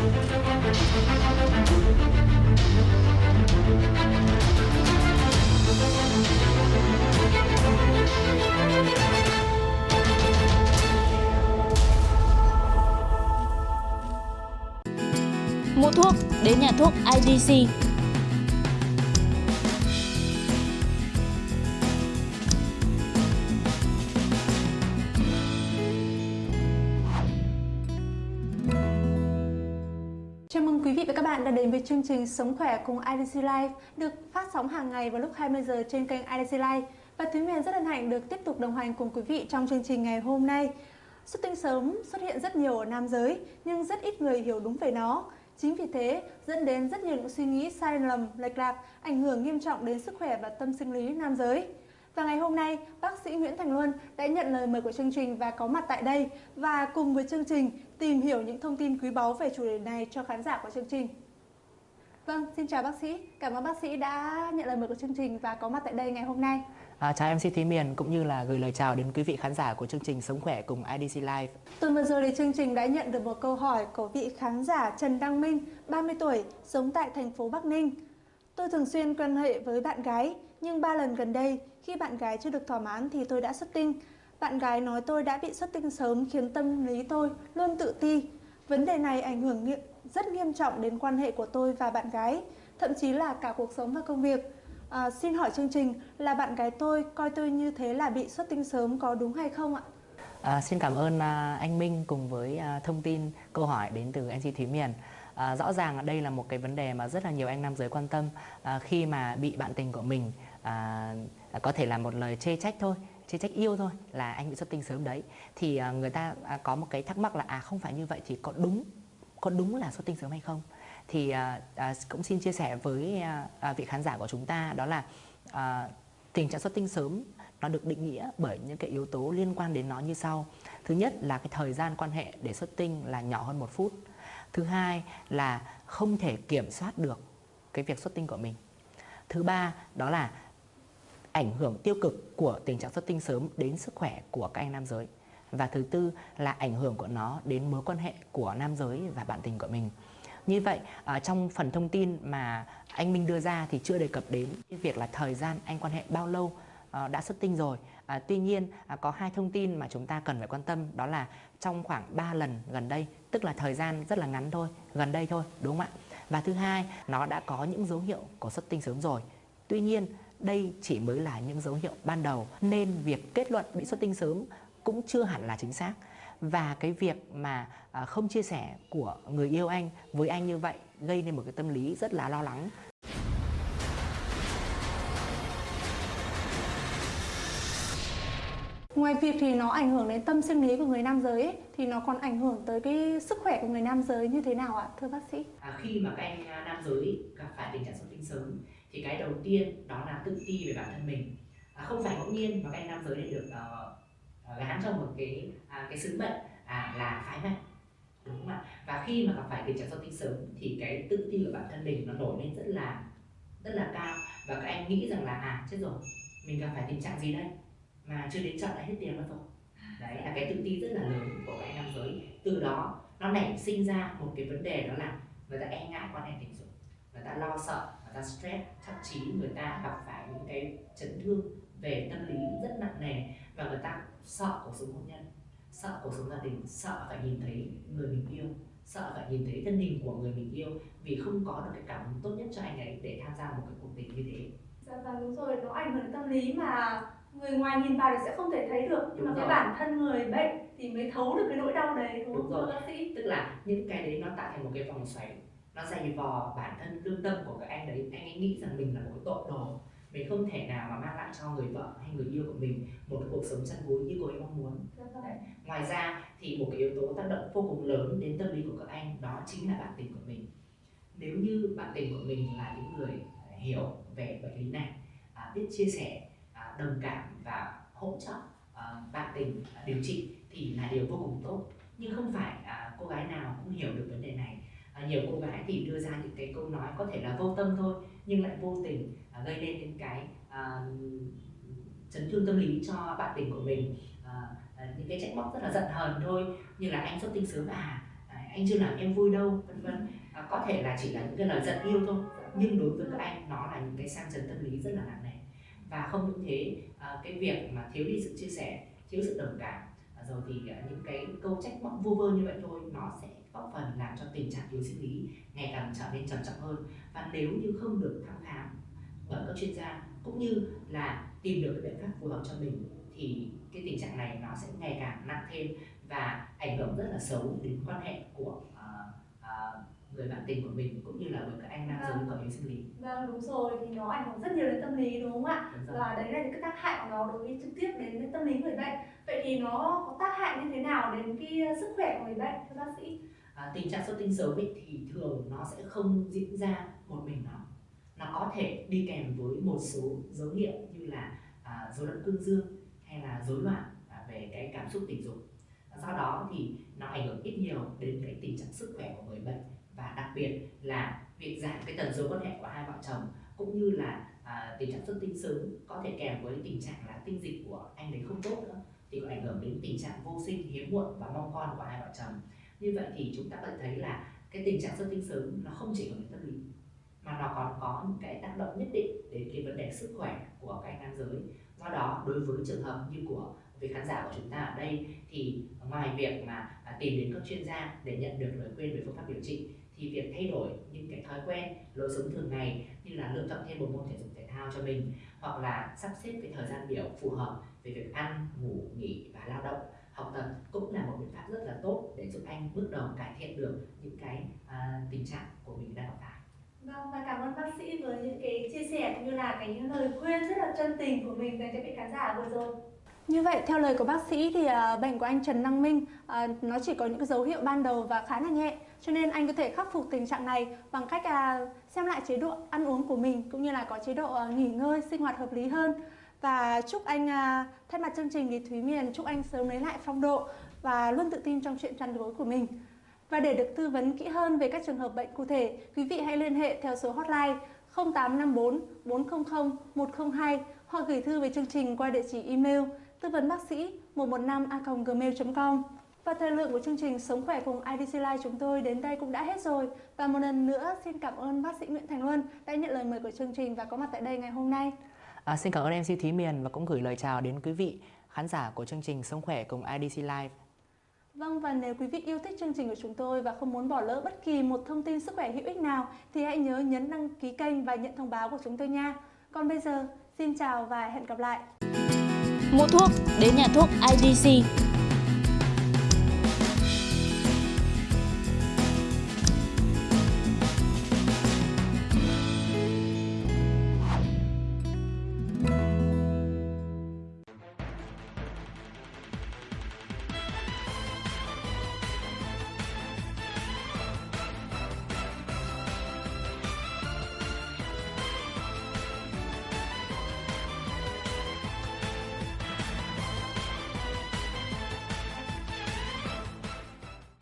Mua thuốc đến nhà thuốc IDC. Đã đến với chương trình Sống khỏe cùng IDC Life được phát sóng hàng ngày vào lúc 20 giờ trên kênh IDC Life. Và Thúy Miền rất hân hạnh được tiếp tục đồng hành cùng quý vị trong chương trình ngày hôm nay. Xuất tinh sớm xuất hiện rất nhiều ở nam giới nhưng rất ít người hiểu đúng về nó. Chính vì thế dẫn đến rất nhiều những suy nghĩ sai lầm, lệch lạc, ảnh hưởng nghiêm trọng đến sức khỏe và tâm sinh lý nam giới. Và ngày hôm nay, bác sĩ Nguyễn Thành Luân đã nhận lời mời của chương trình và có mặt tại đây và cùng với chương trình tìm hiểu những thông tin quý báu về chủ đề này cho khán giả của chương trình. Vâng, xin chào bác sĩ. Cảm ơn bác sĩ đã nhận lời mời của chương trình và có mặt tại đây ngày hôm nay. À, chào MC Thúy Miền cũng như là gửi lời chào đến quý vị khán giả của chương trình Sống khỏe cùng IDC Live. Tuần vừa rồi thì chương trình đã nhận được một câu hỏi của vị khán giả Trần Đăng Minh, 30 tuổi, sống tại thành phố Bắc Ninh. Tôi thường xuyên quan hệ với bạn gái, nhưng ba lần gần đây, khi bạn gái chưa được thỏa mãn thì tôi đã xuất tinh. Bạn gái nói tôi đã bị xuất tinh sớm khiến tâm lý tôi luôn tự ti. Vấn đề này ảnh hưởng rất nghiêm trọng đến quan hệ của tôi và bạn gái, thậm chí là cả cuộc sống và công việc. À, xin hỏi chương trình là bạn gái tôi coi tôi như thế là bị xuất tinh sớm có đúng hay không ạ? À, xin cảm ơn à, anh Minh cùng với à, thông tin câu hỏi đến từ MC Thúy Miền. À, rõ ràng đây là một cái vấn đề mà rất là nhiều anh nam giới quan tâm à, khi mà bị bạn tình của mình à, à, có thể là một lời chê trách thôi chê trách yêu thôi là anh bị xuất tinh sớm đấy thì à, người ta à, có một cái thắc mắc là à không phải như vậy thì có đúng có đúng là xuất tinh sớm hay không? Thì à, à cũng xin chia sẻ với à, à, vị khán giả của chúng ta đó là à, tình trạng xuất tinh sớm nó được định nghĩa bởi những cái yếu tố liên quan đến nó như sau. Thứ nhất là cái thời gian quan hệ để xuất tinh là nhỏ hơn một phút. Thứ hai là không thể kiểm soát được cái việc xuất tinh của mình. Thứ ba đó là ảnh hưởng tiêu cực của tình trạng xuất tinh sớm đến sức khỏe của các anh nam giới và thứ tư là ảnh hưởng của nó đến mối quan hệ của nam giới và bạn tình của mình. Như vậy ờ, trong phần thông tin mà anh Minh đưa ra thì chưa đề cập đến việc là thời gian anh quan hệ bao lâu ờ, đã xuất tinh rồi. À, tuy nhiên à, có hai thông tin mà chúng ta cần phải quan tâm đó là trong khoảng 3 lần gần đây tức là thời gian rất là ngắn thôi gần đây thôi đúng không ạ? Và thứ hai nó đã có những dấu hiệu của xuất tinh sớm rồi. Tuy nhiên đây chỉ mới là những dấu hiệu ban đầu nên việc kết luận bị xuất tinh sớm cũng chưa hẳn là chính xác và cái việc mà à, không chia sẻ của người yêu anh với anh như vậy gây nên một cái tâm lý rất là lo lắng Ngoài việc thì nó ảnh hưởng đến tâm sinh lý của người nam giới ấy, thì nó còn ảnh hưởng tới cái sức khỏe của người nam giới như thế nào ạ thưa bác sĩ? à, khi mà các anh à, nam giới gặp phải tình trạng xuất tinh sớm thì cái đầu tiên đó là tự ti về bản thân mình. À, không phải ngẫu nhiên mà các anh nam giới lại được uh, gán cho một cái uh, cái sứ mệnh à, là phái mạnh đúng không ạ? Và khi mà gặp phải tình trạng sau tinh sớm thì cái tự ti của bản thân mình nó nổi lên rất là rất là cao. Và các anh nghĩ rằng là à chết rồi mình gặp phải tình trạng gì đây? Mà chưa đến chợ đã hết tiền mất rồi. Đấy là cái tự ti rất là lớn của các anh nam giới. Từ đó nó nảy sinh ra một cái vấn đề đó là người ta e ngại quan hệ tình dục người ta lo sợ ta stress thậm chí người ta gặp phải những cái chấn thương về tâm lý rất nặng nề và người ta sợ cuộc sống hôn nhân sợ cuộc sống gia đình sợ phải nhìn thấy người mình yêu sợ phải nhìn thấy thân hình của người mình yêu vì không có được cái cảm hứng tốt nhất cho anh ấy để tham gia một cái cuộc tình như thế Dạ vâng đúng rồi, nó ảnh hưởng đến tâm lý mà người ngoài nhìn vào thì sẽ không thể thấy được nhưng Đúng mà cái rồi. bản thân người bệnh thì mới thấu được cái nỗi đau đấy đúng Đúng không rồi. bác sĩ? tức là những cái đấy nó tạo thành một cái vòng xoáy nó dày vò bản thân lương tâm của các anh đấy anh ấy nghĩ rằng mình là một tội đồ mình không thể nào mà mang lại cho người vợ hay người yêu của mình một cái cuộc sống chăn gối như cô ấy mong muốn. Đấy. ngoài ra thì một cái yếu tố tác động vô cùng lớn đến tâm lý của các anh đó chính là bạn tình của mình nếu như bạn tình của mình là những người à, hiểu về bệnh lý này à, biết chia sẻ à, đồng cảm và hỗ trợ à, bạn tình à, điều trị thì là điều vô cùng tốt nhưng không phải à, cô gái nào cũng hiểu được vấn đề này à, nhiều cô gái thì đưa ra những cái câu nói có thể là vô tâm thôi nhưng lại vô tình à, gây nên những cái à, chấn thương tâm lý cho bạn tình của mình. À, à những cái trách móc rất là giận hờn thôi như là anh xuất tinh sớm à, à anh chưa làm em vui đâu? vân vân. À, có thể là chỉ là những cái lời giận yêu thôi nhưng đối với các anh nó là những cái sang chấn tâm lý rất là nặng nề. Và không những thế à, cái việc mà thiếu đi sự chia sẻ thiếu sự đồng cảm à, rồi thì à, những cái câu trách móc vô vơ như vậy thôi nó sẽ góp phần làm cho tình trạng yếu sinh lý ngày càng trở nên trầm trọng hơn và nếu như không được thăm khám bởi các chuyên gia cũng như là tìm được cái biện pháp phù hợp cho mình thì cái tình trạng này nó sẽ ngày càng nặng thêm và ảnh hưởng rất là xấu đến quan hệ của uh, uh, người bạn tình của mình cũng như là với các anh nam giới có yếu sinh lý. Vâng đúng rồi thì nó ảnh hưởng rất nhiều đến tâm lý đúng không ạ? Và đấy là những cái tác hại của nó đối với trực tiếp đến tâm lý người bệnh. Vậy thì nó có tác hại như thế nào đến cái sức khỏe của người bệnh thưa bác sĩ? À, tình trạng xuất tinh sớm ấy, thì thường nó sẽ không diễn ra một mình nó nó có thể đi kèm với một số dấu hiệu như là à, rối loạn cương dương hay là rối loạn à, về cái cảm xúc tình dục. Do đó thì nó ảnh hưởng ít nhiều đến cái tình trạng sức khỏe của người bệnh và đặc biệt là việc giảm cái tần số quan hệ của hai vợ chồng cũng như là à, tình trạng xuất tinh sớm có thể kèm với tình trạng là tinh dịch của anh đấy không tốt nữa thì có ảnh hưởng đến tình trạng vô sinh hiếm muộn và mong con của hai vợ chồng như vậy thì chúng ta có thể thấy là cái tình trạng xuất tinh sớm nó không chỉ ở tâm lý, mà nó còn có những cái tác động nhất định đến cái vấn đề sức khỏe của các anh nam giới. Do đó, đối với trường hợp như của vị khán giả của chúng ta ở đây, thì ngoài việc mà à, tìm đến các chuyên gia để nhận được lời khuyên về phương pháp điều trị, thì việc thay đổi những cái thói quen lối sống thường ngày như là lựa chọn thêm một môn thể dục thể thao cho mình, hoặc là sắp xếp cái thời gian biểu phù hợp về việc ăn, ngủ, nghỉ và lao động học tập cũng là một biện pháp rất là tốt để giúp anh bước đầu cải thiện được những cái à, tình trạng của mình đang gặp phải. Vâng và cảm ơn bác sĩ với những cái chia sẻ cũng như là cái lời khuyên rất là chân tình của mình dành cho vị khán giả vừa rồi. Như vậy theo lời của bác sĩ thì uh, bệnh của anh Trần Năng Minh uh, nó chỉ có những dấu hiệu ban đầu và khá là nhẹ. Cho nên anh có thể khắc phục tình trạng này bằng cách uh, xem lại chế độ ăn uống của mình cũng như là có chế độ uh, nghỉ ngơi sinh hoạt hợp lý hơn và chúc anh à, thay mặt chương trình thì Thúy Miền chúc anh sớm lấy lại phong độ và luôn tự tin trong chuyện chăn gối của mình. Và để được tư vấn kỹ hơn về các trường hợp bệnh cụ thể, quý vị hãy liên hệ theo số hotline 0854 400 102 hoặc gửi thư về chương trình qua địa chỉ email tư vấn bác sĩ 115a.gmail.com. Và thời lượng của chương trình Sống khỏe cùng IDC Life chúng tôi đến đây cũng đã hết rồi. Và một lần nữa xin cảm ơn bác sĩ Nguyễn Thành Luân đã nhận lời mời của chương trình và có mặt tại đây ngày hôm nay. À, xin cảm ơn MC Thúy Miền và cũng gửi lời chào đến quý vị khán giả của chương trình Sống khỏe cùng IDC Life. Vâng và nếu quý vị yêu thích chương trình của chúng tôi và không muốn bỏ lỡ bất kỳ một thông tin sức khỏe hữu ích nào thì hãy nhớ nhấn đăng ký kênh và nhận thông báo của chúng tôi nha. Còn bây giờ, xin chào và hẹn gặp lại. Mua thuốc đến nhà thuốc IDC